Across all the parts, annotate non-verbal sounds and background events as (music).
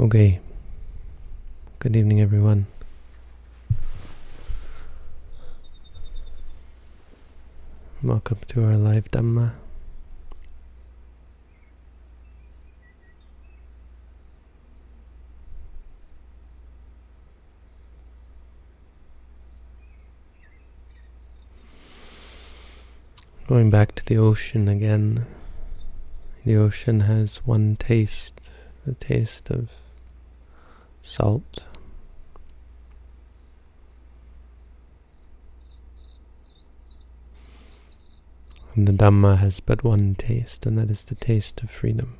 Okay. Good evening, everyone. Welcome to our live Dhamma. Going back to the ocean again. The ocean has one taste, the taste of salt. And the Dhamma has but one taste, and that is the taste of freedom.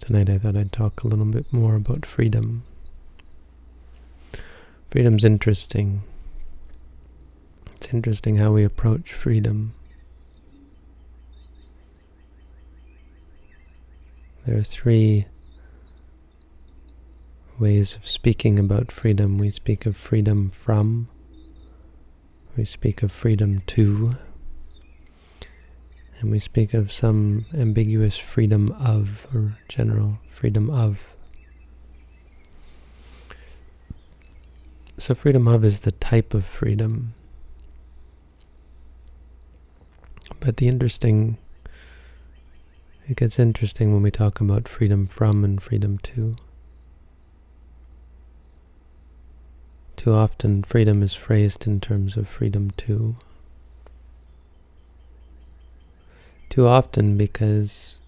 Tonight I thought I'd talk a little bit more about freedom. Freedom's interesting. It's interesting how we approach freedom. There are three ways of speaking about freedom. We speak of freedom from, we speak of freedom to, and we speak of some ambiguous freedom of, or general freedom of. So freedom of is the type of freedom. But the interesting, it gets interesting when we talk about freedom from and freedom to. Too often freedom is phrased in terms of freedom to. too often because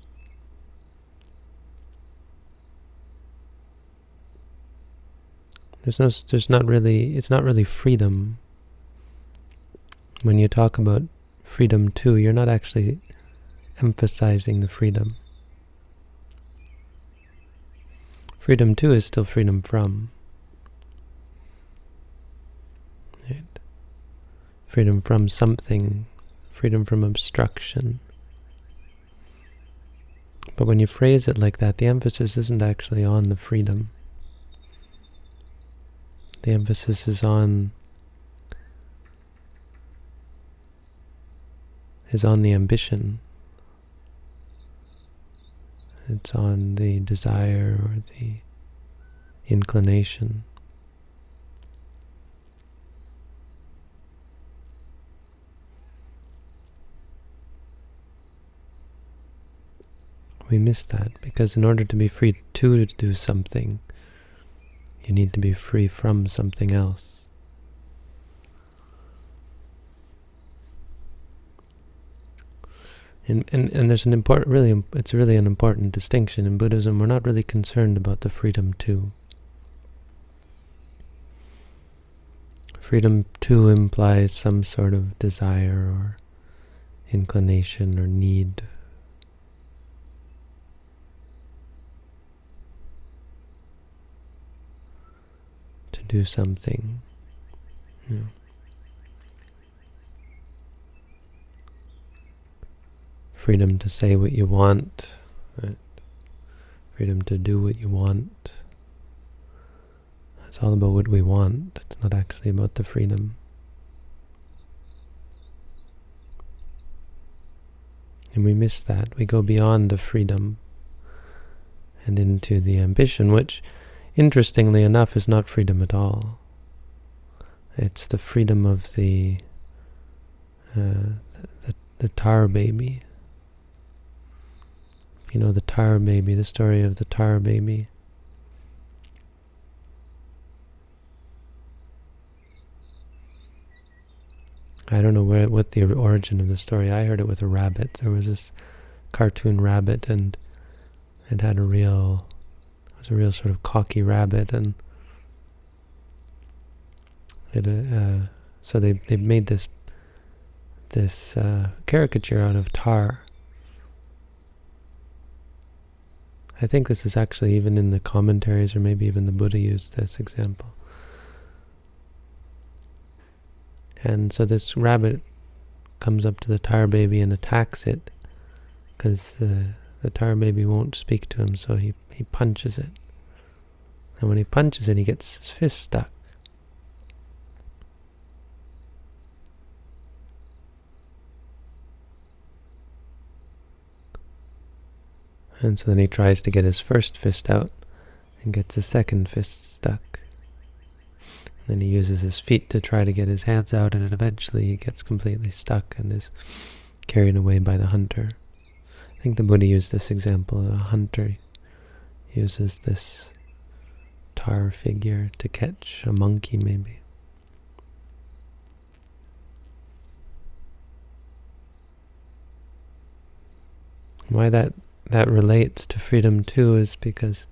there's no there's not really it's not really freedom when you talk about freedom to you're not actually emphasizing the freedom freedom to is still freedom from right? freedom from something freedom from obstruction but when you phrase it like that, the emphasis isn't actually on the freedom. The emphasis is on is on the ambition. It's on the desire or the inclination. We miss that because in order to be free to do something, you need to be free from something else. And, and, and there's an important, really, it's really an important distinction. In Buddhism, we're not really concerned about the freedom to. Freedom to implies some sort of desire or inclination or need To do something. Yeah. Freedom to say what you want, right? freedom to do what you want. It's all about what we want. It's not actually about the freedom. And we miss that. We go beyond the freedom and into the ambition, which interestingly enough, is not freedom at all. It's the freedom of the uh, the, the tar baby. You know, the tar baby, the story of the tar baby. I don't know where what the origin of the story. I heard it with a rabbit. There was this cartoon rabbit, and it had a real it was a real sort of cocky rabbit, and it, uh, so they they made this this uh, caricature out of tar. I think this is actually even in the commentaries, or maybe even the Buddha used this example. And so this rabbit comes up to the tar baby and attacks it because the the tar baby won't speak to him, so he, he punches it. And when he punches it, he gets his fist stuck. And so then he tries to get his first fist out and gets his second fist stuck. And then he uses his feet to try to get his hands out, and eventually he gets completely stuck and is carried away by the hunter. I think the Buddha used this example. A hunter uses this tar figure to catch a monkey, maybe. Why that that relates to freedom to is because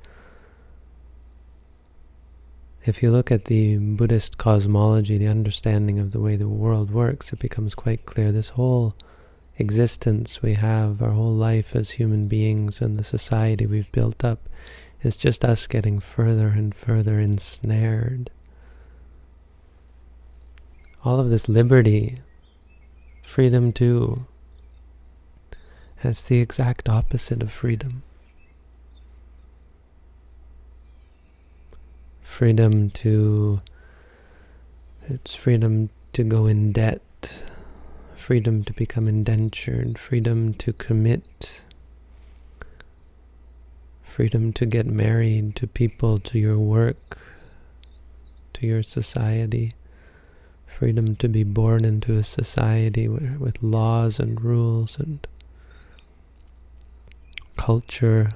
if you look at the Buddhist cosmology, the understanding of the way the world works, it becomes quite clear this whole existence we have, our whole life as human beings and the society we've built up, is just us getting further and further ensnared. All of this liberty, freedom to, that's the exact opposite of freedom. Freedom to, it's freedom to go in debt, freedom to become indentured, freedom to commit, freedom to get married to people, to your work, to your society, freedom to be born into a society where, with laws and rules and culture.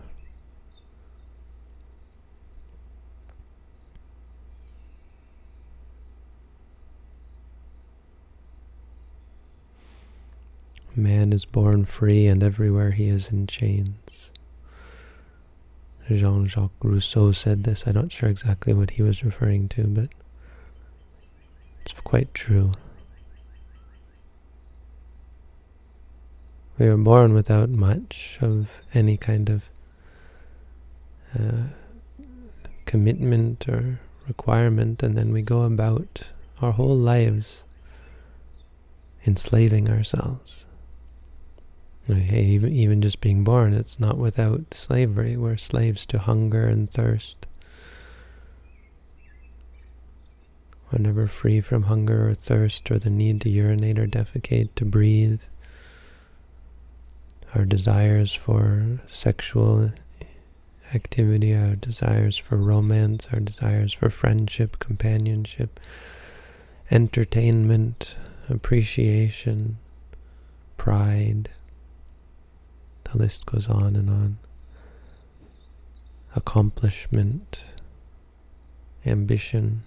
Man is born free and everywhere he is in chains. Jean-Jacques Rousseau said this. I'm not sure exactly what he was referring to, but it's quite true. We were born without much of any kind of uh, commitment or requirement, and then we go about our whole lives enslaving ourselves. Even, even just being born, it's not without slavery. We're slaves to hunger and thirst. We're never free from hunger or thirst or the need to urinate or defecate, to breathe our desires for sexual activity, our desires for romance, our desires for friendship, companionship, entertainment, appreciation, pride. The list goes on and on. Accomplishment, ambition,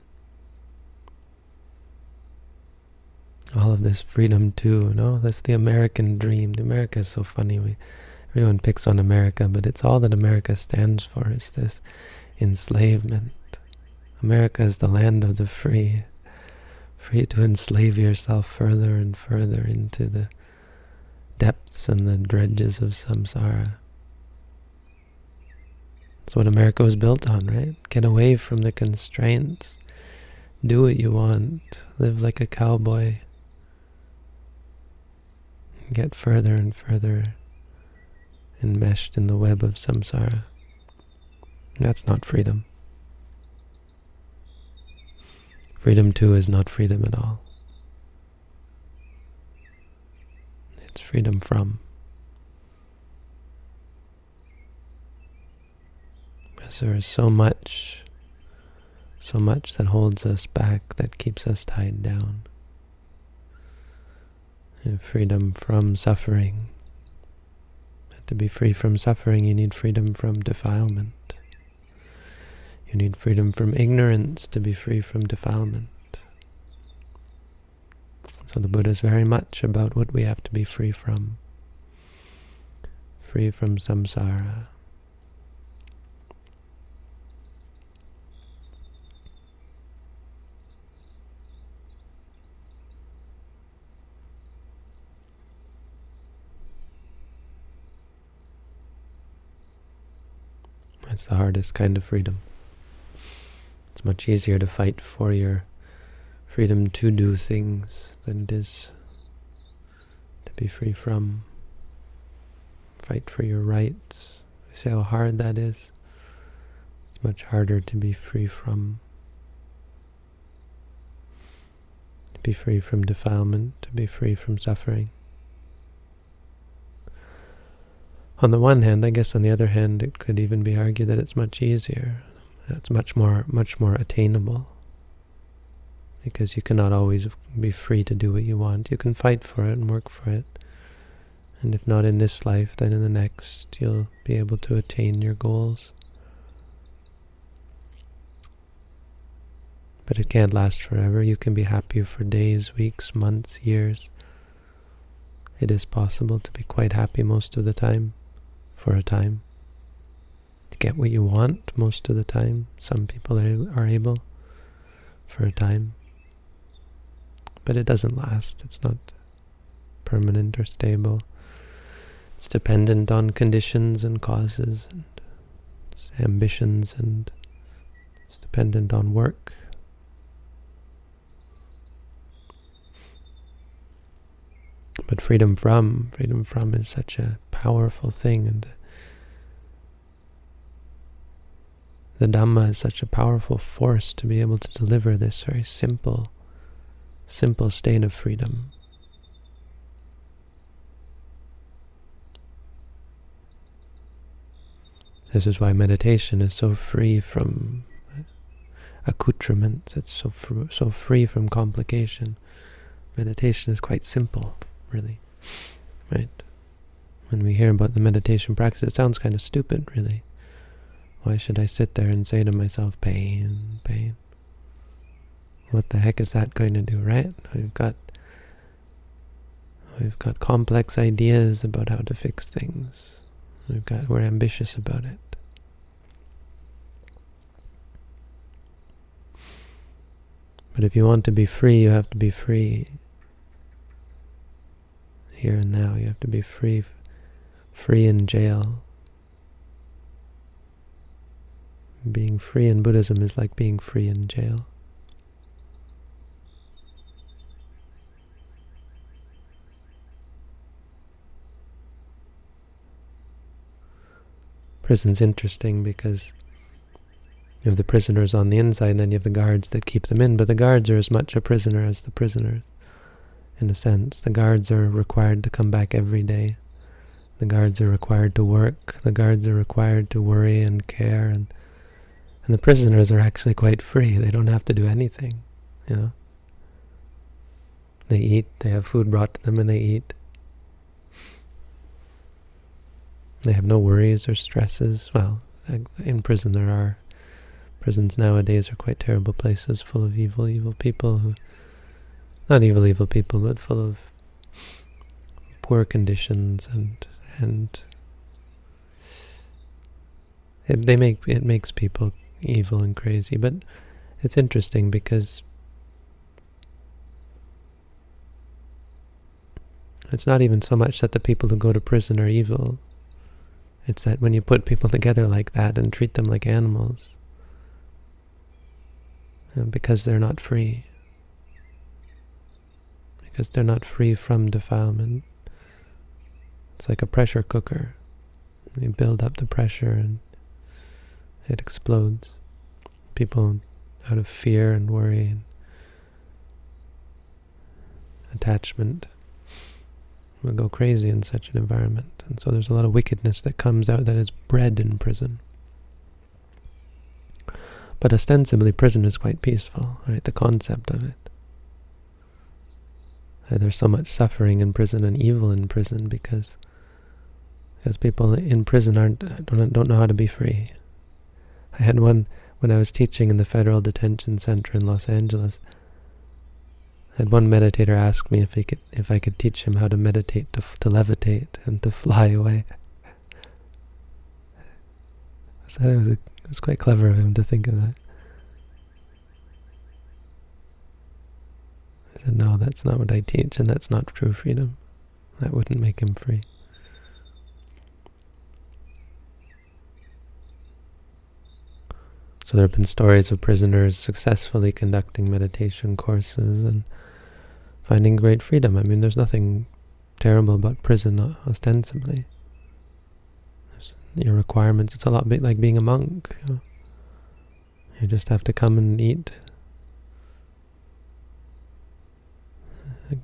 all of this freedom to. No, that's the American dream. America is so funny. We everyone picks on America, but it's all that America stands for. Is this enslavement? America is the land of the free, free to enslave yourself further and further into the depths and the dredges of samsara. That's what America was built on, right? Get away from the constraints. Do what you want. Live like a cowboy get further and further enmeshed in the web of samsara. That's not freedom. Freedom to is not freedom at all. It's freedom from. Because there is so much, so much that holds us back, that keeps us tied down freedom from suffering. To be free from suffering, you need freedom from defilement. You need freedom from ignorance to be free from defilement. So the Buddha is very much about what we have to be free from. Free from samsara. It's the hardest kind of freedom. It's much easier to fight for your freedom to do things than it is to be free from. Fight for your rights. You see how hard that is? It's much harder to be free from. To be free from defilement, to be free from suffering. On the one hand, I guess on the other hand, it could even be argued that it's much easier. It's much more, much more attainable. Because you cannot always be free to do what you want. You can fight for it and work for it. And if not in this life, then in the next, you'll be able to attain your goals. But it can't last forever. You can be happy for days, weeks, months, years. It is possible to be quite happy most of the time, for a time. To get what you want most of the time. Some people are able for a time. But it doesn't last. It's not permanent or stable. It's dependent on conditions and causes and ambitions and it's dependent on work. But freedom from, freedom from is such a powerful thing and the Dhamma is such a powerful force to be able to deliver this very simple, simple state of freedom. This is why meditation is so free from accoutrements. It's so fr so free from complication. Meditation is quite simple, really, right? When we hear about the meditation practice, it sounds kind of stupid, really. Why should I sit there and say to myself, pain, pain? What the heck is that going to do, right? We've got we've got complex ideas about how to fix things. We've got we're ambitious about it. But if you want to be free, you have to be free here and now. You have to be free, free in jail. Being free in Buddhism is like being free in jail. prison's interesting because you have the prisoners on the inside and then you have the guards that keep them in, but the guards are as much a prisoner as the prisoners, in a sense. The guards are required to come back every day. The guards are required to work. The guards are required to worry and care. And, and the prisoners are actually quite free. They don't have to do anything, you know. They eat, they have food brought to them and they eat. They have no worries or stresses. Well, in prison there are. Prisons nowadays are quite terrible places, full of evil, evil people who... Not evil, evil people, but full of poor conditions and... and it, they make it makes people evil and crazy, but it's interesting because it's not even so much that the people who go to prison are evil, it's that when you put people together like that and treat them like animals, uh, because they're not free, because they're not free from defilement, it's like a pressure cooker. You build up the pressure and it explodes. People out of fear and worry and attachment will go crazy in such an environment. And so there's a lot of wickedness that comes out that is bred in prison. But ostensibly, prison is quite peaceful, right? The concept of it. there's so much suffering in prison and evil in prison because because people in prison aren't don't, don't know how to be free. I had one when I was teaching in the Federal Detention Center in Los Angeles. I had one meditator ask me if he could, if I could teach him how to meditate, to, to levitate, and to fly away. So it was, a, it was quite clever of him to think of that. I said, no, that's not what I teach, and that's not true freedom. That wouldn't make him free. So there have been stories of prisoners successfully conducting meditation courses and finding great freedom. I mean, there's nothing terrible about prison, ostensibly. There's your requirements. It's a lot like being a monk. You, know? you just have to come and eat.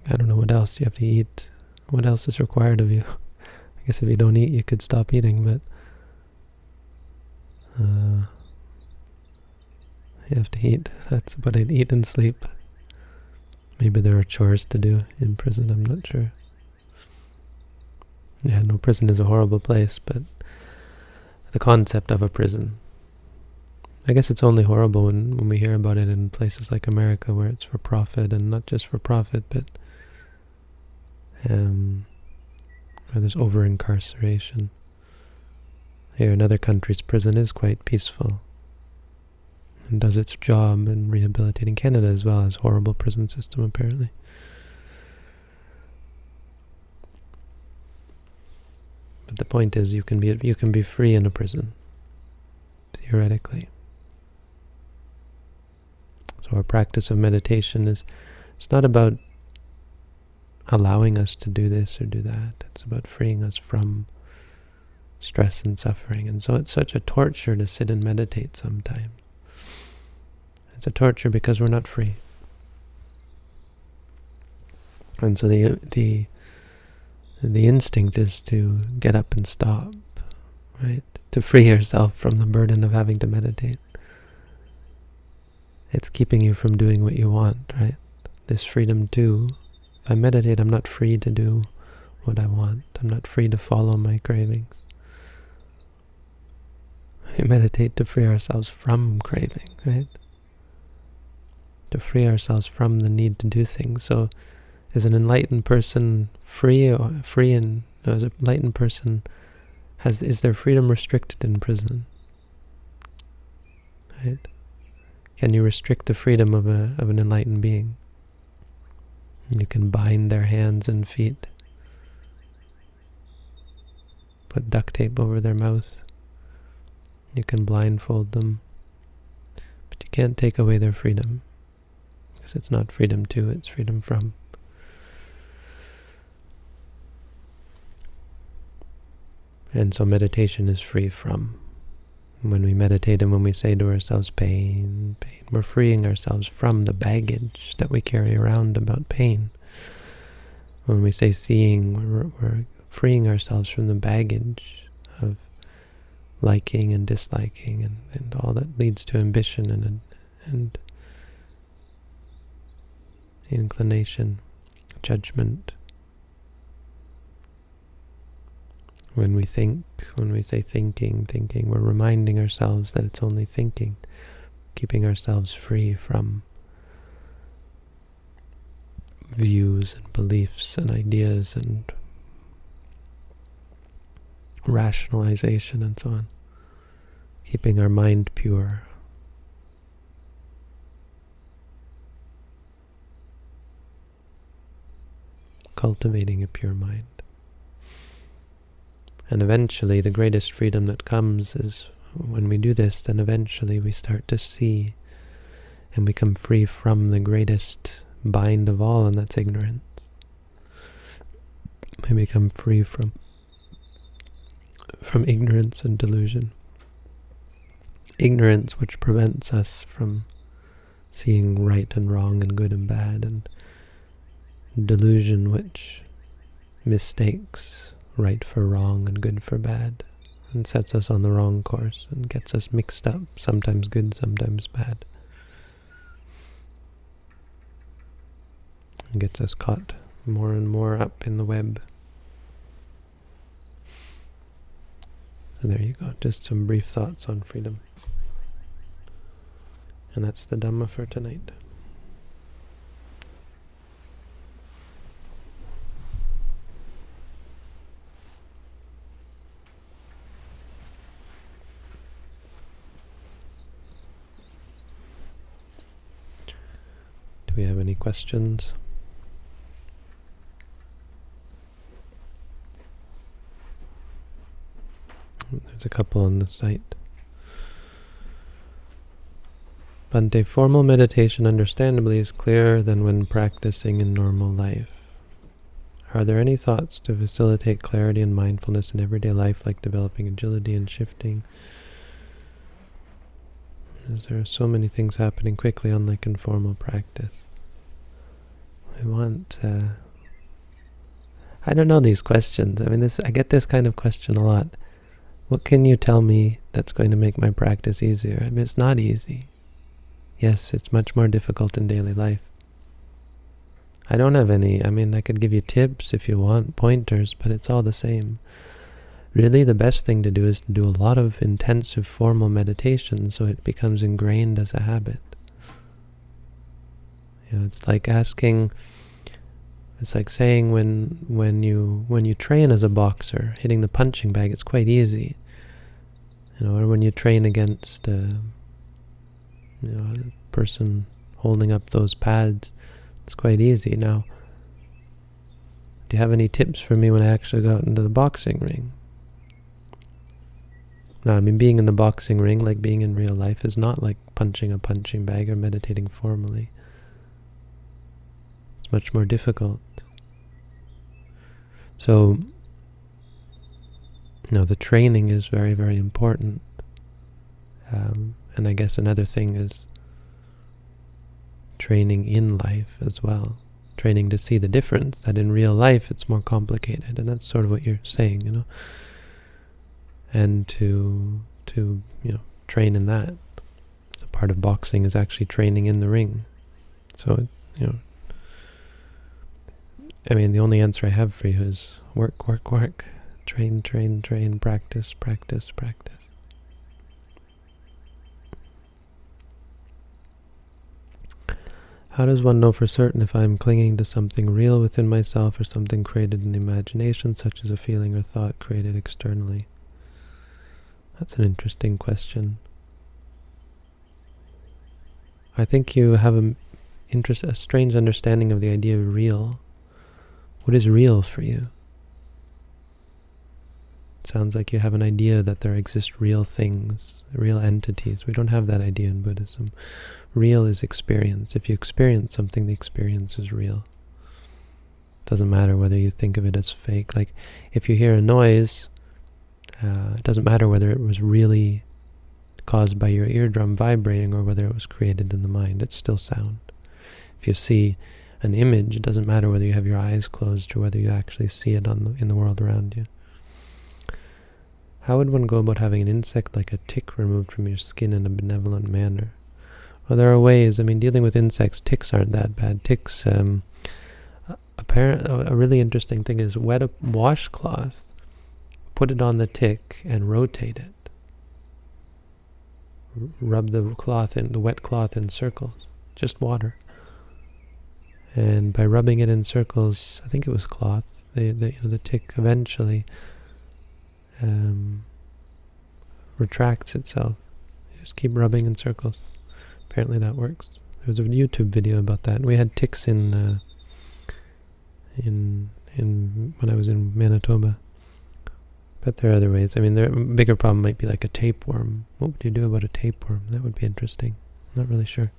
I don't know what else you have to eat. What else is required of you? (laughs) I guess if you don't eat, you could stop eating, but uh, you have to eat. That's about it. Eat and sleep. Maybe there are chores to do in prison, I'm not sure. Yeah, no, prison is a horrible place, but the concept of a prison. I guess it's only horrible when, when we hear about it in places like America where it's for profit and not just for profit, but um, where there's over-incarceration. Here in other countries, prison is quite peaceful and does its job in rehabilitating Canada as well as horrible prison system apparently. But the point is you can be you can be free in a prison theoretically. So our practice of meditation is it's not about allowing us to do this or do that. It's about freeing us from stress and suffering. And so it's such a torture to sit and meditate sometimes. It's a torture because we're not free. And so the the the instinct is to get up and stop, right? To free yourself from the burden of having to meditate. It's keeping you from doing what you want, right? This freedom to, If I meditate, I'm not free to do what I want. I'm not free to follow my cravings. We (laughs) meditate to free ourselves from craving, right? To free ourselves from the need to do things. So is an enlightened person free or free and no, is an enlightened person has is their freedom restricted in prison? Right? Can you restrict the freedom of a of an enlightened being? You can bind their hands and feet. Put duct tape over their mouth. You can blindfold them. But you can't take away their freedom. Because it's not freedom to, it's freedom from. And so meditation is free from. When we meditate and when we say to ourselves, pain, pain, we're freeing ourselves from the baggage that we carry around about pain. When we say seeing, we're, we're freeing ourselves from the baggage of liking and disliking and, and all that leads to ambition and, and inclination, judgment. When we think, when we say thinking, thinking, we're reminding ourselves that it's only thinking, keeping ourselves free from views and beliefs and ideas and rationalization and so on. Keeping our mind pure. Cultivating a pure mind. And eventually the greatest freedom that comes is when we do this, then eventually we start to see and become free from the greatest bind of all, and that's ignorance. We become free from from ignorance and delusion. Ignorance which prevents us from seeing right and wrong and good and bad, and delusion which mistakes right for wrong and good for bad, and sets us on the wrong course and gets us mixed up, sometimes good, sometimes bad. And gets us caught more and more up in the web. So there you go, just some brief thoughts on freedom. And that's the Dhamma for tonight. Have any questions? There's a couple on the site. But Bhante, formal meditation understandably is clearer than when practicing in normal life. Are there any thoughts to facilitate clarity and mindfulness in everyday life, like developing agility and shifting? There are so many things happening quickly, unlike in formal practice. I want uh, I don't know these questions. I mean, this I get this kind of question a lot. What can you tell me that's going to make my practice easier? I mean, it's not easy. Yes, it's much more difficult in daily life. I don't have any, I mean, I could give you tips if you want, pointers, but it's all the same. Really, the best thing to do is to do a lot of intensive formal meditation so it becomes ingrained as a habit. You know, it's like asking, it's like saying when when you when you train as a boxer, hitting the punching bag, it's quite easy. You know, or when you train against a, you know, a person holding up those pads, it's quite easy. Now, do you have any tips for me when I actually go out into the boxing ring? No, I mean, being in the boxing ring, like being in real life, is not like punching a punching bag or meditating formally. It's much more difficult. So, you know, the training is very, very important. Um, and I guess another thing is training in life as well. Training to see the difference, that in real life it's more complicated. And that's sort of what you're saying, you know and to to you know train in that. So part of boxing is actually training in the ring. So you know, I mean, the only answer I have for you is work, work, work, train, train, train, practice, practice, practice. How does one know for certain if I am clinging to something real within myself or something created in the imagination, such as a feeling or thought created externally? That's an interesting question. I think you have a, interest, a strange understanding of the idea of real. What is real for you? It sounds like you have an idea that there exist real things, real entities. We don't have that idea in Buddhism. Real is experience. If you experience something, the experience is real. It doesn't matter whether you think of it as fake. Like, if you hear a noise, uh, it doesn't matter whether it was really caused by your eardrum vibrating or whether it was created in the mind. It's still sound. If you see an image, it doesn't matter whether you have your eyes closed or whether you actually see it on the, in the world around you. How would one go about having an insect like a tick removed from your skin in a benevolent manner? Well, there are ways. I mean, dealing with insects, ticks aren't that bad. Ticks, um, apparent, a really interesting thing is wet a washcloth put it on the tick and rotate it. Rub the cloth in, the wet cloth in circles, just water. And by rubbing it in circles, I think it was cloth, you know, the tick eventually um, retracts itself. You just keep rubbing in circles. Apparently that works. There was a YouTube video about that. We had ticks in uh, in in when I was in Manitoba. But there are other ways. I mean, the bigger problem might be like a tapeworm. What would you do about a tapeworm? That would be interesting. I'm not really sure.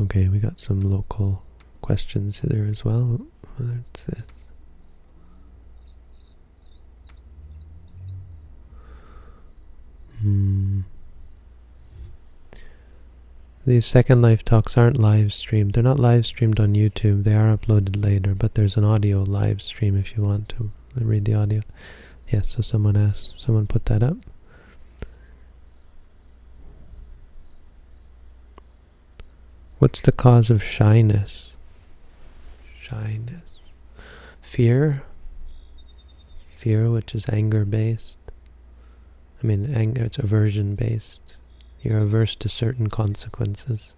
Okay, we got some local questions there as well. What's this? Hmm. These Second Life talks aren't live streamed. They're not live streamed on YouTube. They are uploaded later, but there's an audio live stream if you want to read the audio. Yes, so someone asked, someone put that up. What's the cause of shyness? Shyness. Fear. Fear, which is anger-based. I mean, anger, it's aversion-based. You're averse to certain consequences.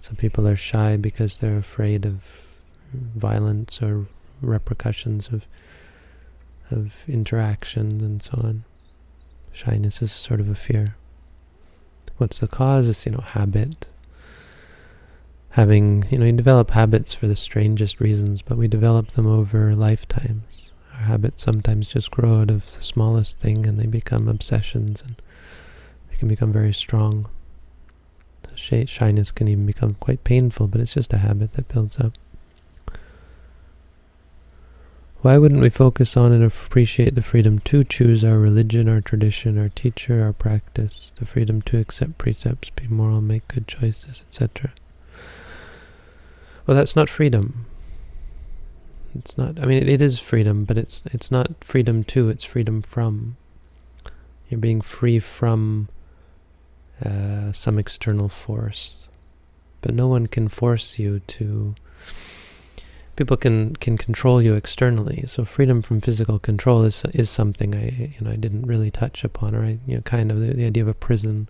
Some people are shy because they're afraid of violence or repercussions of of interaction and so on. Shyness is sort of a fear. What's the cause? It's, you know, habit. Having, you know, you develop habits for the strangest reasons, but we develop them over lifetimes. Our habits sometimes just grow out of the smallest thing and they become obsessions and they can become very strong. Shyness can even become quite painful, but it's just a habit that builds up. Why wouldn't we focus on and appreciate the freedom to choose our religion, our tradition, our teacher, our practice, the freedom to accept precepts, be moral, make good choices, etc.? Well, that's not freedom. It's not. I mean, it, it is freedom, but it's it's not freedom to. It's freedom from. You're being free from uh, some external force, but no one can force you to people can can control you externally. So freedom from physical control is is something I you know I didn't really touch upon, or I, you know kind of the, the idea of a prison.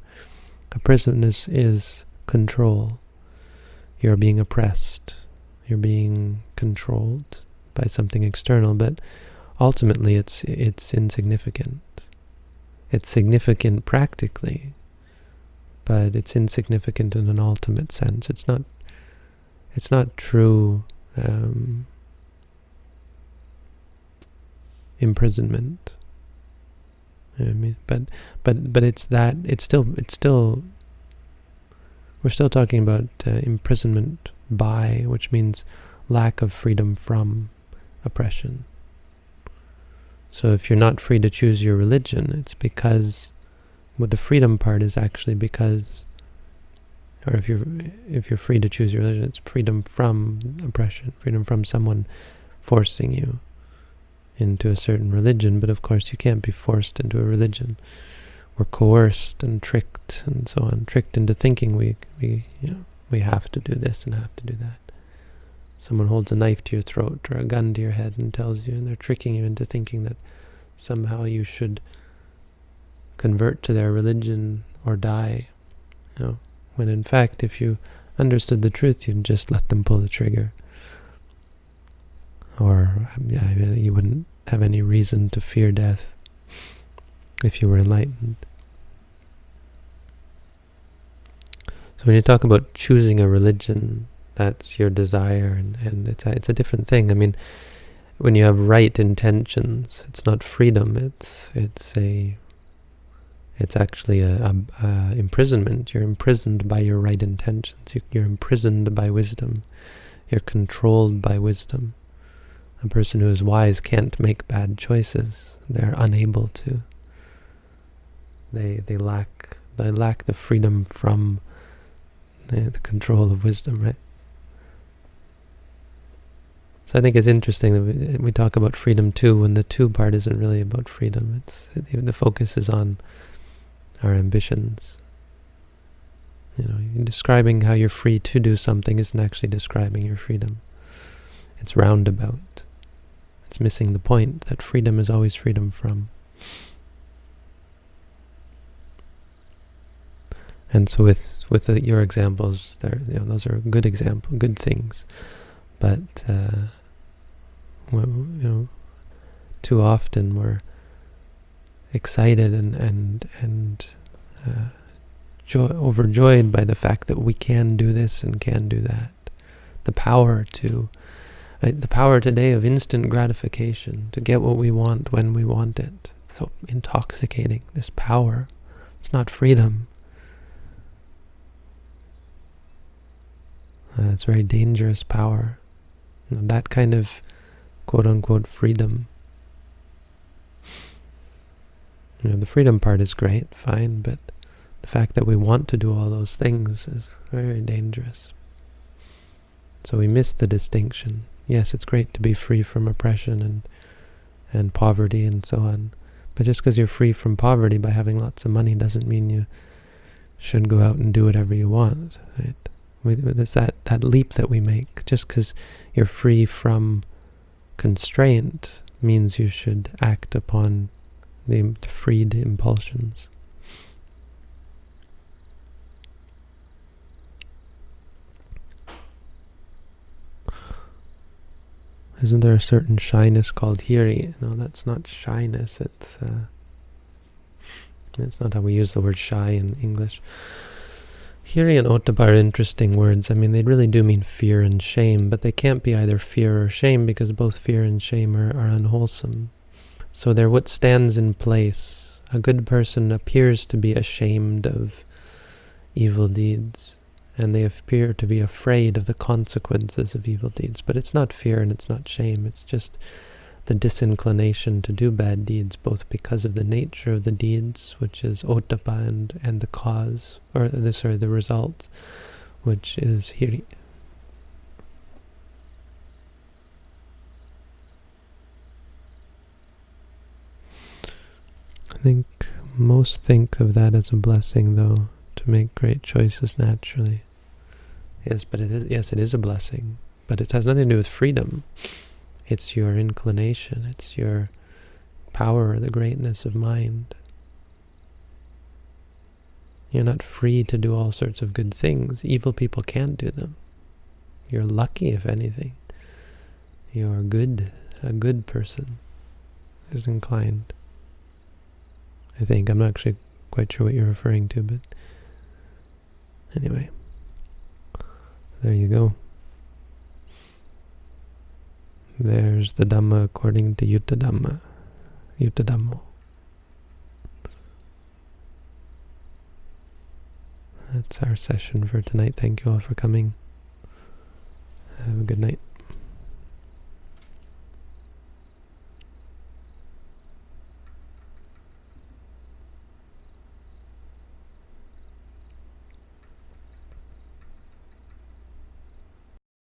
A prison is is control. You're being oppressed. You're being controlled by something external, but ultimately it's it's insignificant. It's significant practically, but it's insignificant in an ultimate sense. It's not it's not true um, imprisonment. You know I mean, but but but it's that it's still it's still we're still talking about uh, imprisonment by, which means lack of freedom from oppression. So if you're not free to choose your religion, it's because well, the freedom part is actually because or if you're if you're free to choose your religion, it's freedom from oppression, freedom from someone forcing you into a certain religion. But of course, you can't be forced into a religion. We're coerced and tricked and so on, tricked into thinking we we you know we have to do this and have to do that. Someone holds a knife to your throat or a gun to your head and tells you, and they're tricking you into thinking that somehow you should convert to their religion or die. You know, when in fact, if you understood the truth, you'd just let them pull the trigger. Or um, yeah, you wouldn't have any reason to fear death if you were enlightened. So when you talk about choosing a religion, that's your desire, and, and it's, a, it's a different thing. I mean, when you have right intentions, it's not freedom, it's, it's a it's actually a, a, a, imprisonment. You're imprisoned by your right intentions. You, are imprisoned by wisdom. You're controlled by wisdom. A person who is wise can't make bad choices. They're unable to. They they lack they lack the freedom from the, the control of wisdom, right? So I think it's interesting that we, we talk about freedom to, when the to part isn't really about freedom. It's the focus is on our ambitions. You know, describing how you're free to do something isn't actually describing your freedom. It's roundabout. It's missing the point that freedom is always freedom from. And so with with the, your examples, there, you know, those are good example, good things. But uh, you know, too often we're excited and and and uh, joy, overjoyed by the fact that we can do this and can do that. The power to, right, the power today of instant gratification, to get what we want when we want it. So intoxicating, this power. It's not freedom. Uh, it's very dangerous power. That kind of quote-unquote freedom You know, the freedom part is great, fine, but the fact that we want to do all those things is very dangerous. So we miss the distinction. Yes, it's great to be free from oppression and and poverty and so on. But just because you're free from poverty by having lots of money doesn't mean you should go out and do whatever you want. Right? It's that, that leap that we make. Just because you're free from constraint means you should act upon the freed impulsions. Isn't there a certain shyness called hiri? No, that's not shyness. It's uh, it's not how we use the word shy in English. Hiri and ottappa are interesting words. I mean, they really do mean fear and shame, but they can't be either fear or shame because both fear and shame are, are unwholesome. So they're what stands in place. A good person appears to be ashamed of evil deeds, and they appear to be afraid of the consequences of evil deeds. But it's not fear and it's not shame, it's just the disinclination to do bad deeds, both because of the nature of the deeds, which is ottappa, and, and the cause, or the, sorry, the result, which is hiri. Think most think of that as a blessing, though, to make great choices naturally. Yes, but it is. Yes, it is a blessing, but it has nothing to do with freedom. It's your inclination. It's your power, the greatness of mind. You're not free to do all sorts of good things. Evil people can't do them. You're lucky, if anything. You're good, a good person is inclined. I think. I'm not actually quite sure what you're referring to, but anyway. There you go. There's the Dhamma according to Yutta Dhamma. Yuttadhammo. That's our session for tonight. Thank you all for coming. Have a good night.